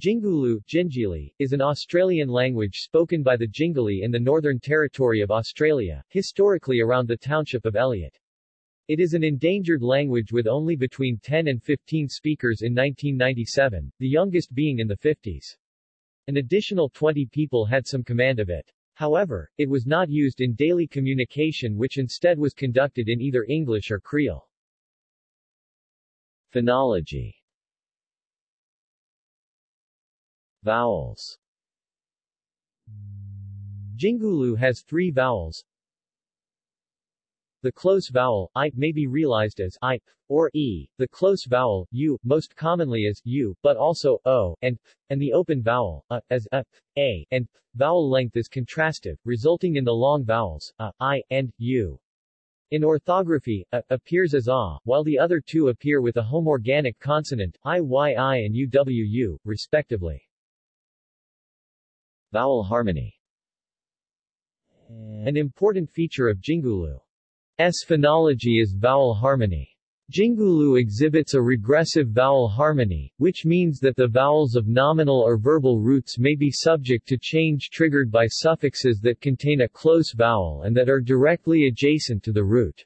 Jingulu Jingili, is an Australian language spoken by the Jingili in the Northern Territory of Australia, historically around the township of Elliott. It is an endangered language with only between 10 and 15 speakers in 1997, the youngest being in the 50s. An additional 20 people had some command of it. However, it was not used in daily communication which instead was conducted in either English or Kriol. Phonology Vowels Jingulu has three vowels. The close vowel, i, may be realized as i, or e, the close vowel, u, most commonly as u, but also o, and and the open vowel, a, as a, a, and. Vowel length is contrastive, resulting in the long vowels, a, i, and u. In orthography, a appears as a, while the other two appear with a homorganic consonant, i-y-i and u-w-u, respectively. Vowel harmony An important feature of Jingulu's phonology is vowel harmony. Jingulu exhibits a regressive vowel harmony, which means that the vowels of nominal or verbal roots may be subject to change triggered by suffixes that contain a close vowel and that are directly adjacent to the root.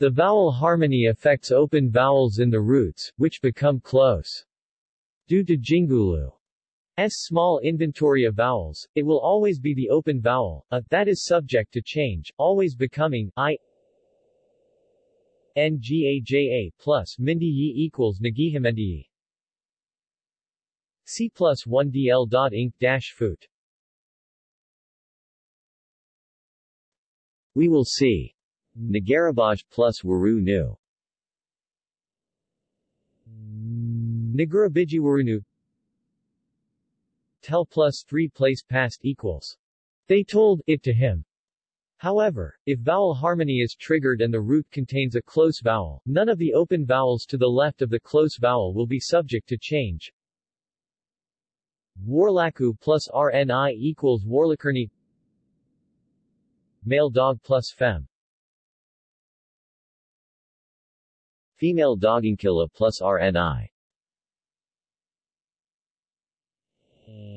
The vowel harmony affects open vowels in the roots, which become close. Due to Jingulu small inventory of vowels, it will always be the open vowel, a, that is subject to change, always becoming, i, ngaja plus mindi yi equals nagihimendi C plus 1 DL dot inc dash foot. We will see. Nagarabaj plus Waru Nu. Nagarabiji Warunu Tell plus 3 place past equals. They told it to him. However, if vowel harmony is triggered and the root contains a close vowel, none of the open vowels to the left of the close vowel will be subject to change. Warlaku plus RNI equals Warlakerni Male dog plus fem Female doginkilla plus RNI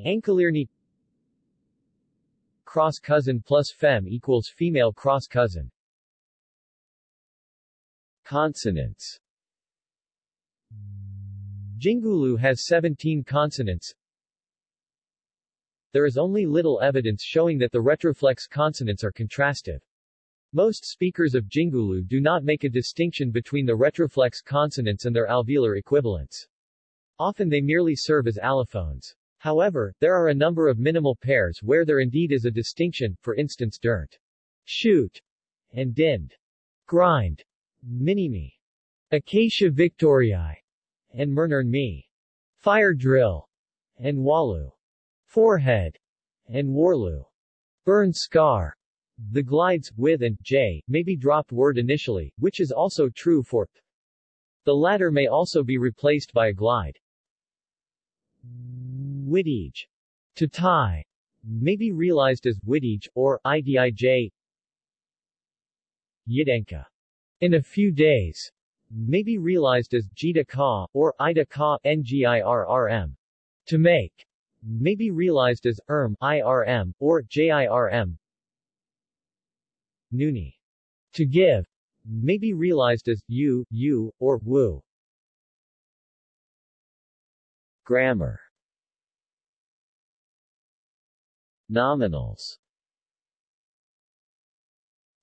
Ankalirni Cross cousin plus fem equals female cross cousin. Consonants Jingulu has 17 consonants. There is only little evidence showing that the retroflex consonants are contrastive. Most speakers of Jingulu do not make a distinction between the retroflex consonants and their alveolar equivalents. Often they merely serve as allophones. However, there are a number of minimal pairs where there indeed is a distinction, for instance dirt, shoot, and dind, grind, minimi, acacia victoriae, and mernern me, fire drill, and walu, forehead, and warlu, burn scar. The glides, with and j, may be dropped word initially, which is also true for. The latter may also be replaced by a glide. Widij. To tie may be realized as widij, or idij. Yidenka. In a few days may be realized as jita ka, or ida ka, ngirrm. To make may be realized as erm, irm, or jirm. Nuni. To give may be realized as u, u, or wu. Grammar Nominals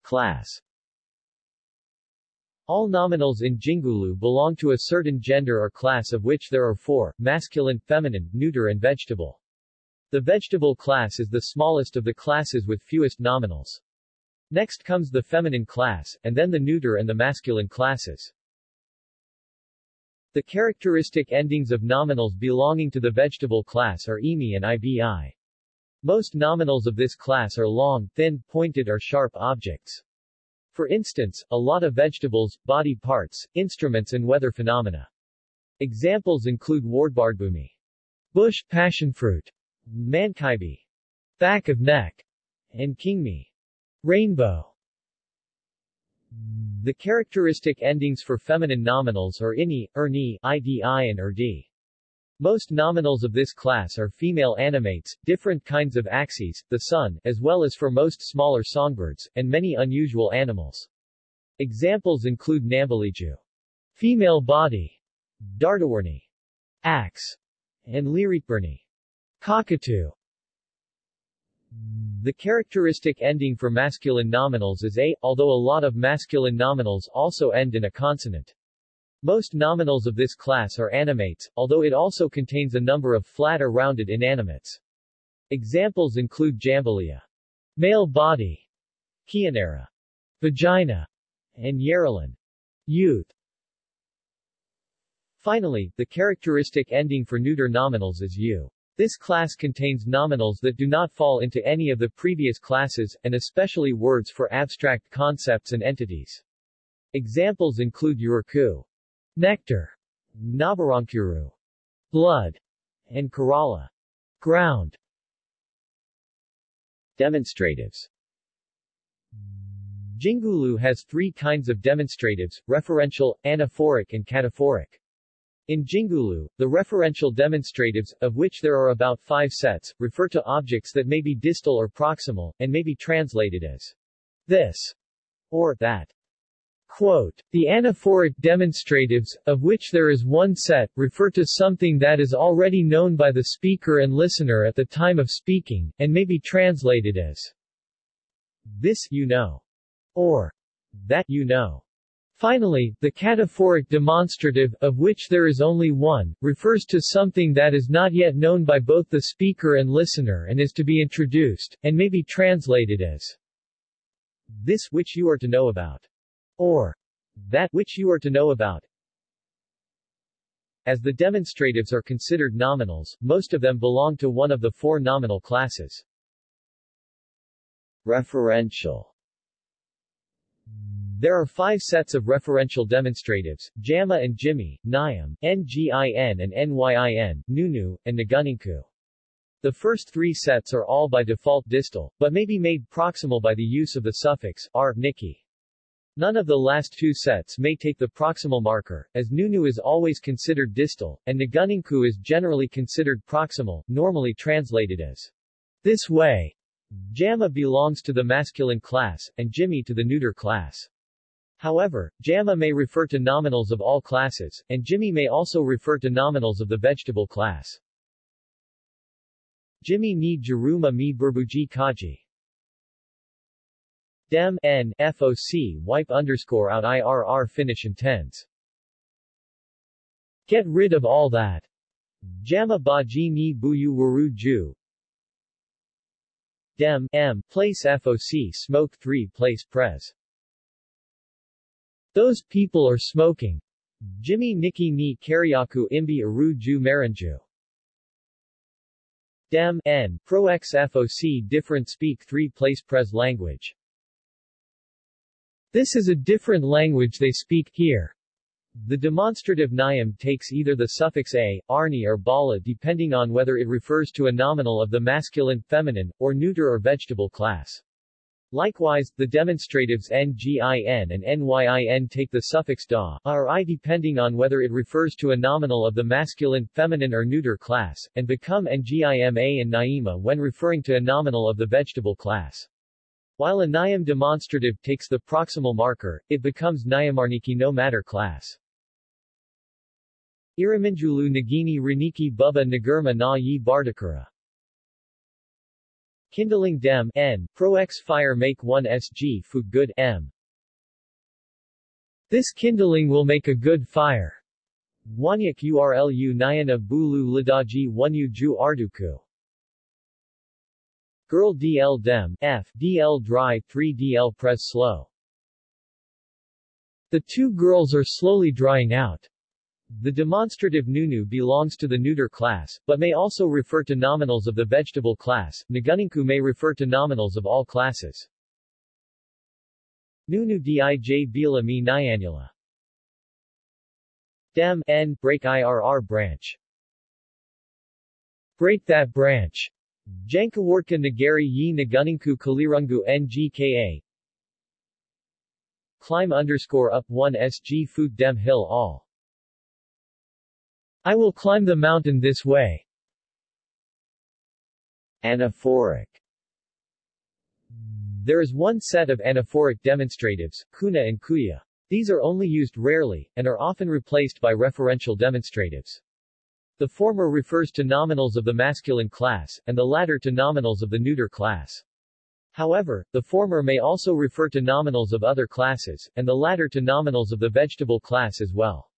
Class All nominals in Jingulu belong to a certain gender or class of which there are four, masculine, feminine, neuter and vegetable. The vegetable class is the smallest of the classes with fewest nominals. Next comes the feminine class, and then the neuter and the masculine classes. The characteristic endings of nominals belonging to the vegetable class are emi and ibi. Most nominals of this class are long, thin, pointed or sharp objects. For instance, a lot of vegetables, body parts, instruments and weather phenomena. Examples include wardbardbumi, bush passionfruit, mankaibi, back of neck, and kingmi, rainbow. The characteristic endings for feminine nominals are ini, erni, idi and erdi. Most nominals of this class are female animates, different kinds of axes, the sun, as well as for most smaller songbirds, and many unusual animals. Examples include Nambaliju, female body, Dardawarni, axe, and Lirikburni, cockatoo. The characteristic ending for masculine nominals is a, although a lot of masculine nominals also end in a consonant. Most nominals of this class are animates, although it also contains a number of flat or rounded inanimates. Examples include Jambalia, male body, Kianera, vagina, and Yarelin, youth. Finally, the characteristic ending for neuter nominals is u. This class contains nominals that do not fall into any of the previous classes, and especially words for abstract concepts and entities. Examples include Yuraku, nectar, Nabarankuru, blood, and Kerala, ground. Demonstratives Jingulu has three kinds of demonstratives, referential, anaphoric and cataphoric. In Jingulu, the referential demonstratives, of which there are about five sets, refer to objects that may be distal or proximal, and may be translated as this or that. Quote, the anaphoric demonstratives, of which there is one set, refer to something that is already known by the speaker and listener at the time of speaking, and may be translated as this you know, or that you know. Finally, the cataphoric demonstrative, of which there is only one, refers to something that is not yet known by both the speaker and listener and is to be introduced, and may be translated as this which you are to know about or that which you are to know about. As the demonstratives are considered nominals, most of them belong to one of the four nominal classes. Referential There are five sets of referential demonstratives, JAMA and Jimmy, NIAM, NGIN and NYIN, NUNU, and Naguninku. The first three sets are all by default distal, but may be made proximal by the use of the suffix r, niki. None of the last two sets may take the proximal marker, as Nunu is always considered distal, and Naguninku is generally considered proximal, normally translated as this way. Jama belongs to the masculine class, and Jimmy to the neuter class. However, Jama may refer to nominals of all classes, and Jimmy may also refer to nominals of the vegetable class. Jimmy ni Jaruma mi Burbuji Kaji Dem N FOC wipe underscore out IRR finish intends. Get rid of all that. Jama Baji ni Buyu Waru Ju. Dem M place FOC smoke 3 place pres. Those people are smoking. Jimmy Nikki ni Karyaku Imbi Aru Ju Maranju. Dem N Pro X FOC different speak 3 place pres language. This is a different language they speak here. The demonstrative niam takes either the suffix a, arni or bala depending on whether it refers to a nominal of the masculine, feminine, or neuter or vegetable class. Likewise, the demonstratives ngin and nyin take the suffix da, or i depending on whether it refers to a nominal of the masculine, feminine or neuter class, and become ngima and naima when referring to a nominal of the vegetable class. While a Niam demonstrative takes the proximal marker, it becomes Niamarniki no matter class. Iraminjulu Nagini Raniki Bubba Nagurma na yi Bardakura Kindling Dem N, Pro X Fire Make 1 SG Food Good M. This kindling will make a good fire. Wanyak URLU Nyana Bulu Lidaji Wanyu Ju Arduku Girl DL Dem, F, DL Dry 3 DL Press Slow. The two girls are slowly drying out. The demonstrative nunu belongs to the neuter class, but may also refer to nominals of the vegetable class. Naguninku may refer to nominals of all classes. Nunu dij bila mi nyanula. Dem n break IRR branch. Break that branch. Jankawartka Nagari Yi Naguninku Kalirungu NGKA Climb underscore up 1 SG Food Dem Hill All I will climb the mountain this way. Anaphoric There is one set of anaphoric demonstratives, kuna and kuya. These are only used rarely, and are often replaced by referential demonstratives. The former refers to nominals of the masculine class, and the latter to nominals of the neuter class. However, the former may also refer to nominals of other classes, and the latter to nominals of the vegetable class as well.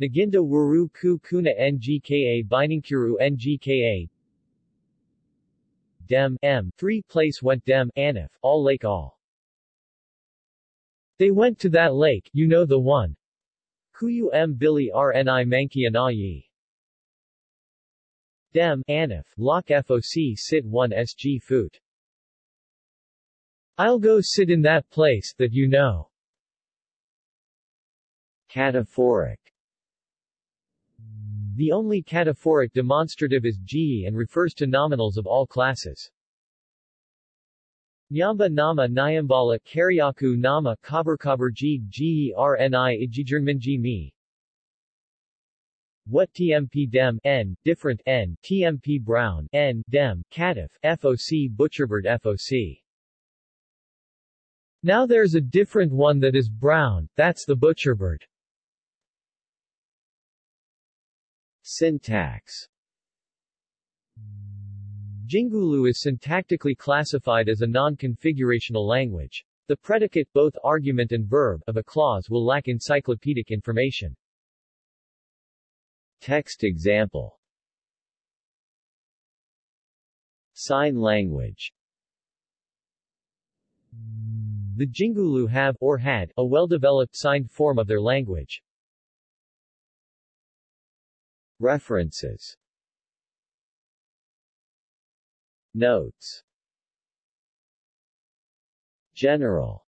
Naginda Wuru Ku Kuna Ngka Biningkuru Ngka Dem M 3 place went Dem Anif, all lake all. They went to that lake, you know the one. Kuyu M. Billy Rni Mankianayi. Dem, Anif, Lok Foc Sit 1 Sg Foot. I'll go sit in that place, that you know. Cataphoric The only cataphoric demonstrative is G and refers to nominals of all classes. Nyamba nama Nyambala Karyaku nama Kabarkabarji Gerni Ijijernmanji mi. What TMP Dem N, different N, TMP Brown N, Dem, Catif, FOC Butcherbird FOC. Now there's a different one that is brown, that's the butcherbird. Syntax Jingulu is syntactically classified as a non-configurational language. The predicate, both argument and verb, of a clause will lack encyclopedic information. Text example Sign language The Jingulu have, or had, a well-developed signed form of their language. References Notes General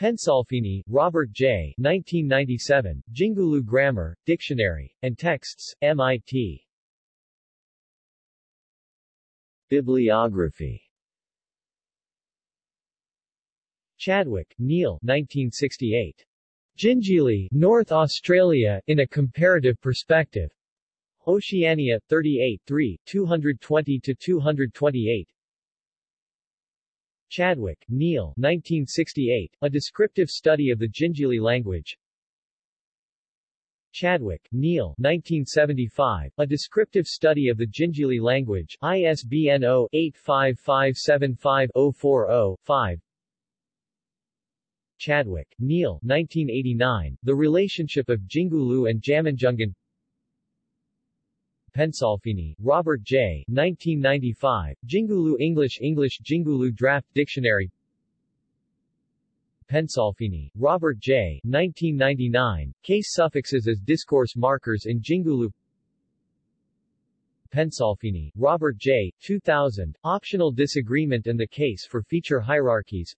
Pensalfini, Robert J. 1997, Jingulu Grammar, Dictionary, and Texts, MIT. Bibliography Chadwick, Neil 1968. Jingili, North Australia, in a Comparative Perspective. Oceania, 38 3, 220-228 Chadwick, Neil 1968, A Descriptive Study of the Jingili Language. Chadwick, Neil 1975, A Descriptive Study of the Jingili Language ISBN 0-85575-040-5 Chadwick, Neil 1989, The Relationship of Jingulu and Jamanjungan Pensalfini, Robert J. 1995, Jingulu English English Jingulu Draft Dictionary Pensalfini, Robert J. 1999, Case suffixes as discourse markers in Jingulu Pensalfini, Robert J. 2000, Optional Disagreement and the Case for Feature Hierarchies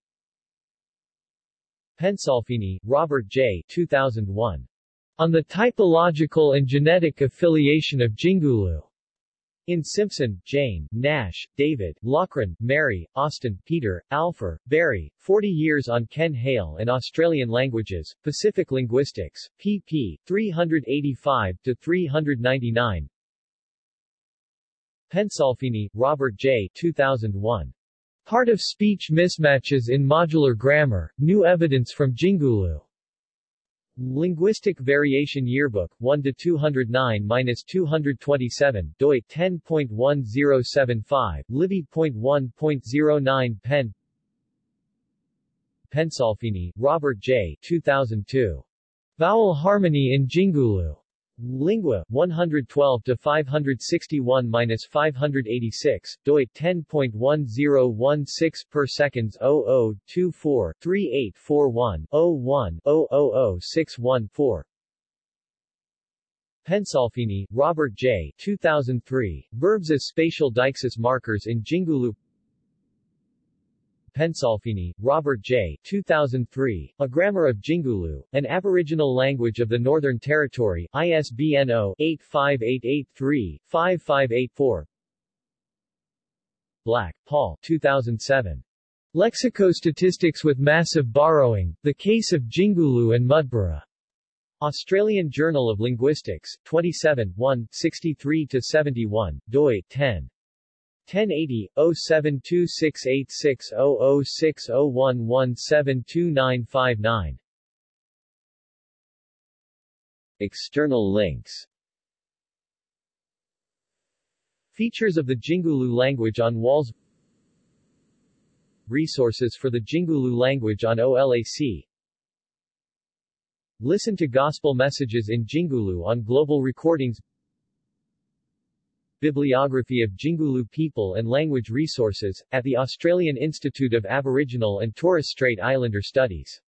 Pensalfini, Robert J. 2001. On the typological and genetic affiliation of Jingulu. In Simpson, Jane, Nash, David, Laughren, Mary, Austin, Peter, Alpher, Barry, 40 Years on Ken Hale and Australian Languages, Pacific Linguistics, pp. 385-399 Pensalfini, Robert J. 2001. Part of Speech Mismatches in Modular Grammar, New Evidence from Jingulu. Linguistic Variation Yearbook, 1 to 209-227, doi 10.1075, Libby.1.09 Pen Pensalfini, Robert J. 2002. Vowel Harmony in Jingulu. Lingua, 112 to 561-586, doi 10.1016 per seconds 0024 3841 01 000 Pensalfini, Robert J. 2003, Verbs as spatial deixis markers in Jingulu Pensalfini, Robert J. 2003, A Grammar of Jingulu, an Aboriginal Language of the Northern Territory, ISBN 0-85883-5584 Black, Paul 2007. Lexicostatistics with Massive Borrowing, The Case of Jingulu and Mudburra. Australian Journal of Linguistics, 27 1, 63-71, doi, 10. 1080, 072686006011729959 External links. Features of the Jingulu language on WALS. Resources for the Jingulu language on OLAC Listen to gospel messages in Jingulu on global recordings Bibliography of Jingulu people and language resources, at the Australian Institute of Aboriginal and Torres Strait Islander Studies